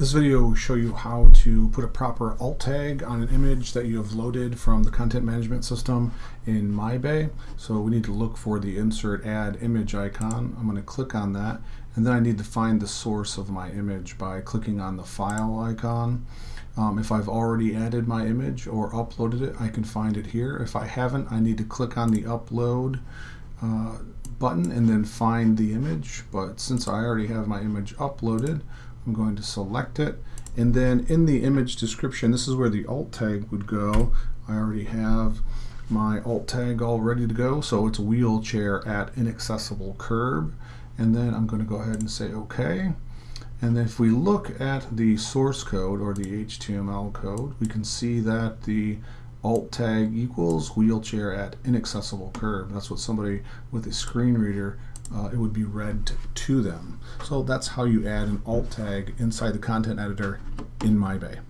This video will show you how to put a proper alt tag on an image that you have loaded from the content management system in MyBay. So we need to look for the insert add image icon. I'm going to click on that and then I need to find the source of my image by clicking on the file icon. Um, if I've already added my image or uploaded it, I can find it here. If I haven't, I need to click on the upload uh, button and then find the image. But since I already have my image uploaded, I'm going to select it. And then in the image description, this is where the alt tag would go. I already have my alt tag all ready to go. So it's wheelchair at inaccessible curb. And then I'm going to go ahead and say OK. And if we look at the source code or the HTML code, we can see that the alt tag equals wheelchair at inaccessible curb. That's what somebody with a screen reader uh, it would be read to them. So that's how you add an alt tag inside the content editor in MyBay.